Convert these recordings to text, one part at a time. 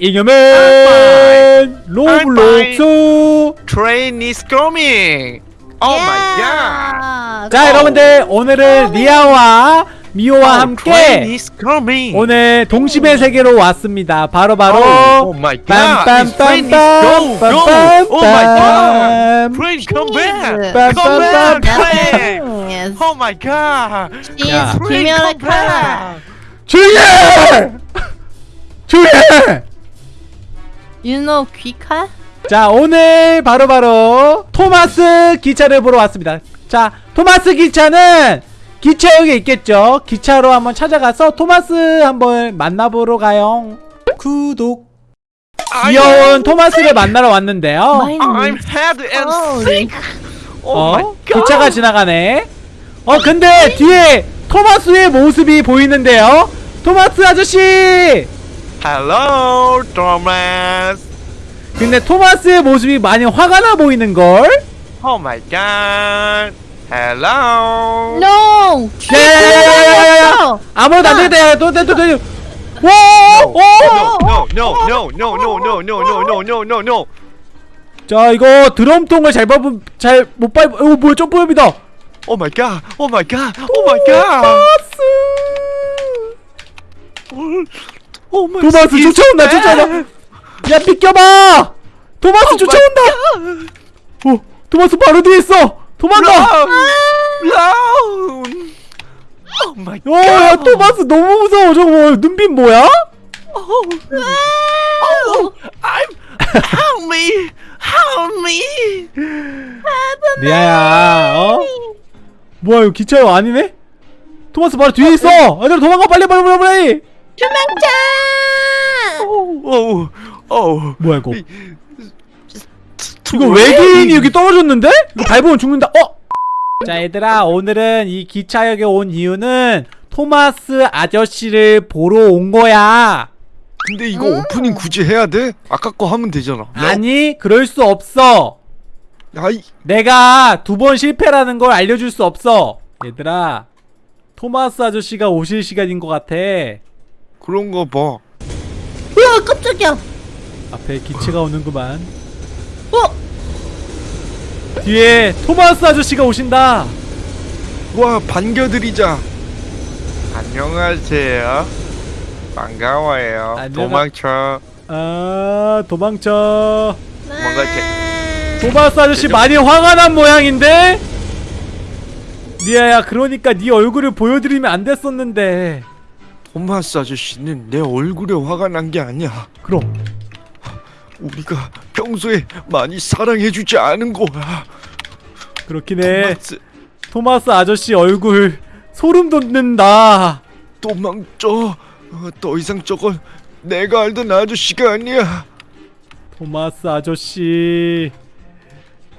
잉여맨 로블록스 train is coming oh my god 자 여러분들 오늘은 리아와 미호와 oh, 함께 오늘 동심의 세계로 왔습니다. 바로 바로 빰빰빰빰빰빰빰 Train come back! Come back! Train! Oh my god! Please, train come back! 주예! 주예! Know 귀칼? 자 오늘 바로 바로 토마스 기차를 보러 왔습니다. 자 토마스 기차는 기차역에 있겠죠? 기차로 한번 찾아가서 토마스 한번 만나보러 가요. 구독. 귀여운 토마스를 만나러 왔는데요. I'm head and Oh. 어? 기차가 지나가네. 어 근데 뒤에 토마스의 모습이 보이는데요. 토마스 아저씨 Hello, Thomas. 근데 토마스의 모습이 많이 화가 나 보이는걸 Oh my god. Hello. No. 야야야야야야야 아무래도 안 되겠다 야또또또 와! 어! No, no, no, no, no, no, no, no, no, no, no, no, no. 자 이거 드럼통을 잘 밟으면 잘못 밟 어, 뭐야 Oh god. Oh my god. Oh my god. 토마스 Oh my 토마스 god. 쫓아온다 쫓아온다 야 비켜봐 토마스 쫓아온다 어 토마스 바로 뒤에 있어 도망가 my god. 어야 토마스 너무 무서워 저거 뭐, 눈빛 뭐야? Oh. Oh. I'm. Help me. Help me. 리아야 어? 뭐야 이거 기차요 아니네? 토마스 바로 뒤에 있어 얘들아 도망가 빨리 빨리 빨리 빨리 도망쳐. Oh. Oh. 뭐야 이거. 이거 외계인이 여기 떨어졌는데? 이거 밟으면 죽는다 어? 자 얘들아 오늘은 이 기차역에 온 이유는 토마스 아저씨를 보러 온 거야 근데 이거 오프닝 굳이 해야 돼? 아까 거 하면 되잖아. 아니 그럴 수 없어 아이 내가 두 번 실패라는 걸 알려줄 수 없어 얘들아 토마스 아저씨가 오실 시간인 것 같아 그런 거 봐. 으아 깜짝이야. 앞에 기체가 오는구만 어? 뒤에 토마스 아저씨가 오신다 와 반겨드리자. 안녕하세요. 반가워요. 안녕하- 도망쳐. 아 도망쳐 뭔가 이렇게- 토마스 아저씨 많이 화가 난 모양인데? 리아야 그러니까 네 얼굴을 보여드리면 안 됐었는데 토마스 아저씨는 내 얼굴에 화가 난 게 아니야. 그럼 우리가 평소에 많이 사랑해주지 않은 거야. 그렇긴 해 토마스 토마스 아저씨 얼굴 소름 돋는다 도망쳐. 어, 더 이상 저건 내가 알던 아저씨가 아니야. 토마스 아저씨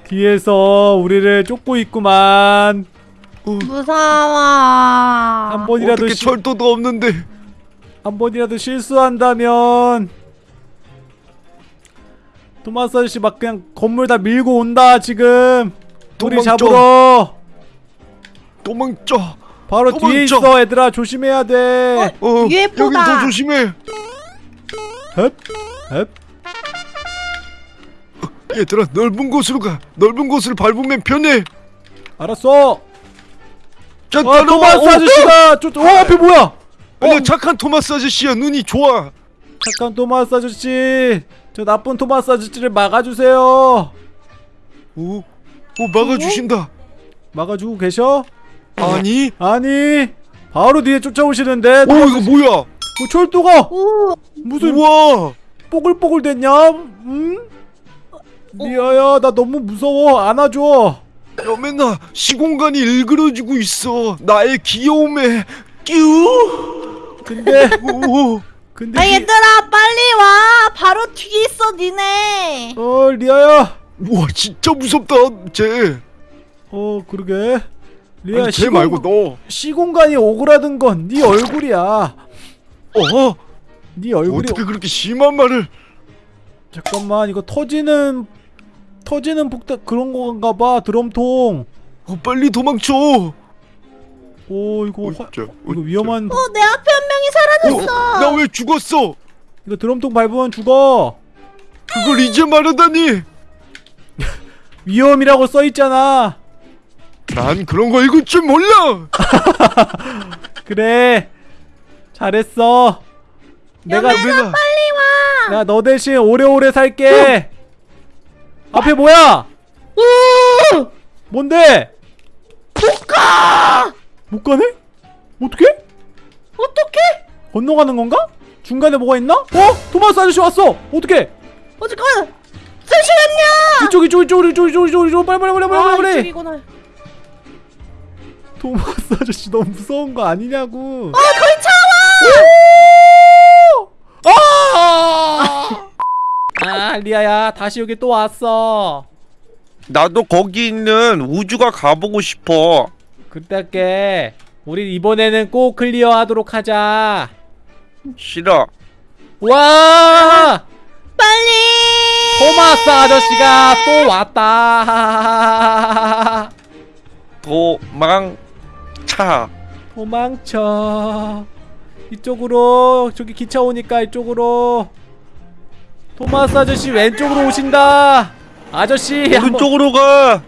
뒤에서 우리를 쫓고 있구만 무서워. 한 번이라도 어떻게 시- 철도도 없는데. 한 번이라도 실수한다면 토마스 아저씨 막 그냥 건물 다 밀고 온다 지금 우리 도망쳐. 잡으러 도망쳐. 바로 뒤에 도망쳐. 있어 얘들아 조심해야 돼 어, UFO 여긴 다. 더 조심해. 헙 헙 얘들아 넓은 곳으로 가. 넓은 곳을 밟으면 편해. 알았어 자, 아. 토마스 어, 아저씨가 쫓.. 어 앞에 뭐야 아니야 착한 토마스 아저씨야 눈이 좋아. 잠깐 토마스 아저씨 저 나쁜 토마스 아저씨를 막아주세요 오, 오 막아주신다. 막아주고 계셔? 아니, 아니 바로 뒤에 쫓아오시는데 오 이거 뭐야? 뭐 철도가 오. 무슨 우와, 뽀글뽀글 됐냐? 응? 리아야 나 너무 무서워 안아줘 야 맨날 시공간이 일그러지고 있어. 나의 귀여움에 끼우. 근데 오, 근데 아 리- 얘들아 빨리 와. 바로 뒤에 있어 니네. 어 리아야 우와 진짜 무섭다 쟤. 어 그러게 리아 아니, 쟤 시공, 말고 너. 시공간이 오그라든 건 네 얼굴이야 어, 네 얼굴이 어떻게 그렇게 심한 말을? 잠깐만 이거 터지는 터지는 폭탄 그런 건가 봐 드럼통 어, 빨리 도망쳐. 오 이거 화, 어쩌, 이거 위험한 어 내 앞에 한 명이 사라졌어. 나 왜 죽었어? 이거 드럼통 밟으면 죽어 그걸 이제 말하다니. 위험이라고 써있잖아 난 그런 거 읽을 줄 몰라. 그래 잘했어 내가 내가 내가 너 대신 오래오래 살게 앞에 뭐야? 뭔데? 못 가! 못 가네? 어떻게 어떡해? 건너가는 건가? 중간에 뭐가 있나? 어? 토마스 아저씨 왔어! 어떻게 어 잠깐만. 잠시만요. 이쪽 이쪽 이쪽 이쪽 이쪽 이쪽 이쪽. 빨리 빨리 빨리 빨리 아, 빨리. 이쪽이구나. 토마스 아저씨 너무 무서운 거 아니냐고. 아 거의 차 아! 아 리아야 다시 여기 또 왔어 나도 거기 있는 우주가 가보고 싶어. 그때 할게 우리 이번에는 꼭 클리어 하도록 하자 싫어. 와 빨리. 토마스 아저씨가 또 왔다 도망차. 도망쳐 이쪽으로 저기 기차 오니까 이쪽으로 토마스 아저씨 왼쪽으로 오신다 아저씨 한, 번, 오른쪽으로 가.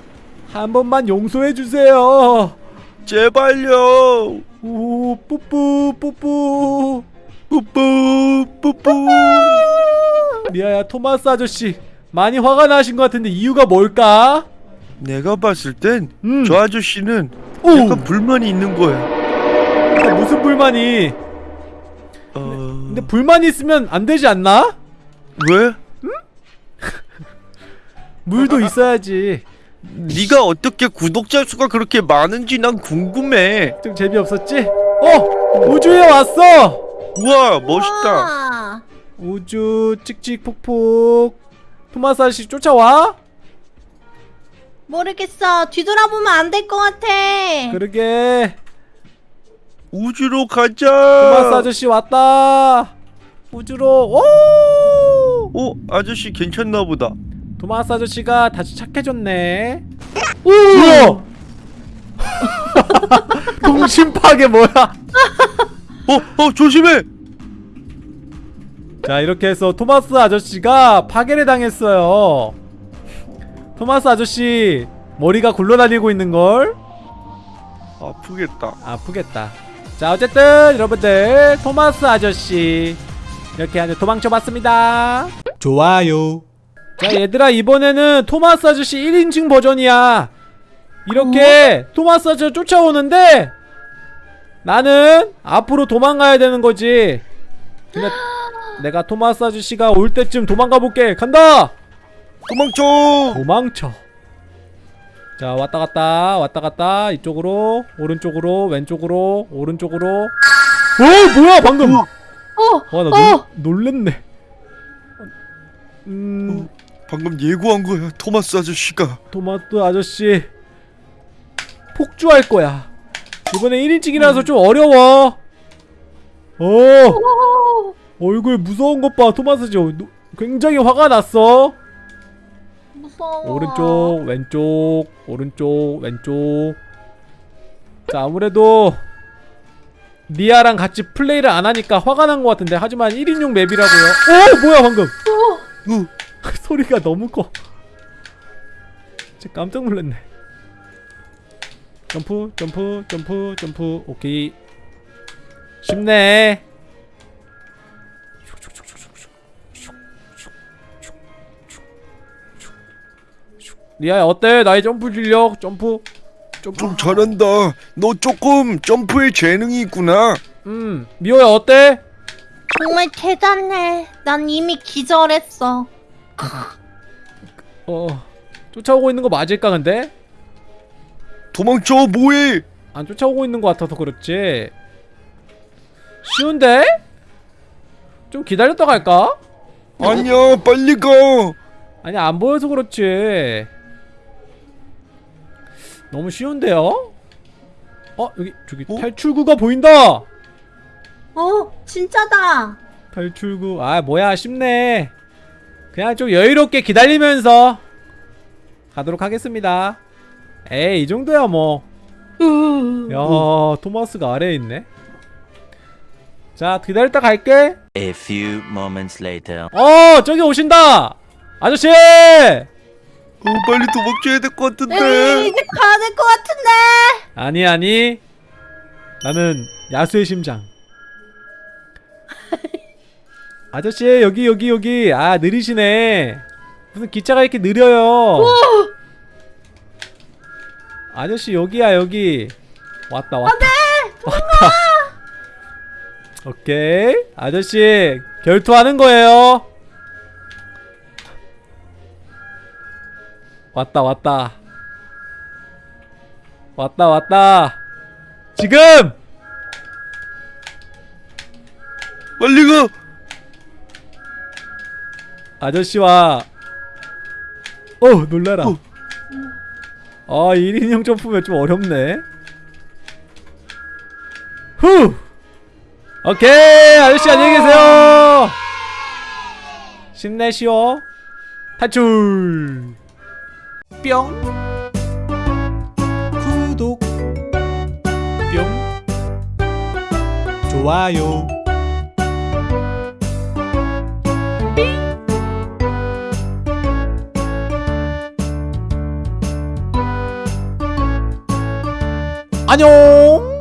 한 번만 용서해 주세요 제발요. 오 뿌뿌 뿌뿌 뿌뿌 뿌뿌. 리아야 토마스 아저씨 많이 화가 나신 것 같은데 이유가 뭘까? 내가 봤을 땐저 음. 아저씨는 오! 약간 불만이 있는 거야. 근데 무슨 불만이 어... 근데 불만이 있으면 안 되지 않나? 왜? 물도 있어야지 네가 어떻게 구독자 수가 그렇게 많은지 난 궁금해. 좀 재미없었지? 어! 우주에 왔어! 우와 멋있다. 아, 우주 찍찍폭폭 토마스 아저씨 쫓아와? 모르겠어. 뒤돌아보면 안 될 것 같아. 그러게 우주로 가자. 토마스 아저씨 왔다 우주로 오! 어 아저씨 괜찮나 보다. 토마스 아저씨가 다시 착해졌네. 우와! 동심 파괴 뭐야? 어, 어, 조심해! 자 이렇게 해서 토마스 아저씨가 파괴를 당했어요. 토마스 아저씨 머리가 굴러다니고 있는걸? 아프겠다. 아프겠다. 자 어쨌든 여러분들 토마스 아저씨. 이렇게 도망쳐봤습니다 좋아요. 자 얘들아 이번에는 토마스 아저씨 1인칭 버전이야. 이렇게 토마스 아저씨 쫓아오는데 나는 앞으로 도망가야 되는 거지. 근데 내가 토마스 아저씨가 올 때쯤 도망가 볼게. 간다! 도망쳐! 도망쳐. 자 왔다 갔다 왔다 갔다. 이쪽으로 오른쪽으로 왼쪽으로 오른쪽으로. 어 뭐야 방금! 어. 와나 어. 놀랬네 음. 방금 예고한 거야, 토마스 아저씨가. 토마토 아저씨. 폭주할 거야. 이번에 1인칭이라서 좀 어려워. 어. 어. 얼굴 무서운 것봐 토마스 저 굉장히 화가 났어. 무서워. 오른쪽 왼쪽 오른쪽 왼쪽. 자 아무래도 리아랑 같이 플레이를 안 하니까 화가 난 것 같은데. 하지만 1인용 맵이라고요. 어 뭐야 방금 으, 소리가 너무 커. 진짜 깜짝 놀랐네. 점프 점프 점프 점프. 오케이. 쉽네. 리아야 어때? 나의 점프 실력? 점프? 점프? 좀 잘한다. 너 조금 점프에 재능이 있구나. 음 미호야 어때 정말 대단해. 난 이미 기절했어. 어 쫓아오고 있는 거 맞을까 근데 도망쳐, 뭐해? 안 쫓아오고 있는 것 같아서 그렇지 쉬운데 좀 기다렸다 갈까 아니야, 빨리 가. 아니 안 보여서 그렇지 너무 쉬운데요 어 여기 저기 어? 탈출구가 보인다 어, 진짜다. 탈출구 아 뭐야 쉽네 그냥 좀 여유롭게 기다리면서 가도록 하겠습니다 에이 이 정도야 뭐 야, 토마스가 아래에 있네. 자, 기다렸다 갈게. A few moments later. 어 저기 오신다 아저씨 어, 빨리 도망쳐야 될 것 같은데. 이제 가야 될 것 같은데. 아니 아니 나는 야수의 심장 아저씨 여기 여기 여기. 아 느리시네. 무슨 기차가 이렇게 느려요? 아저씨 여기야 여기. 왔다 왔다. 왔다. 오케이. 아저씨 결투하는 거예요. 왔다 왔다. 왔다 왔다. 지금! 빨리 가. 아저씨와 어 놀라라. 어. 아 1인용 점프면 좀 어렵네. 후! 오케이 아저씨 안녕히 계세요. 힘내시오. 탈출. 뿅. 구독. 뿅. 좋아요 안녕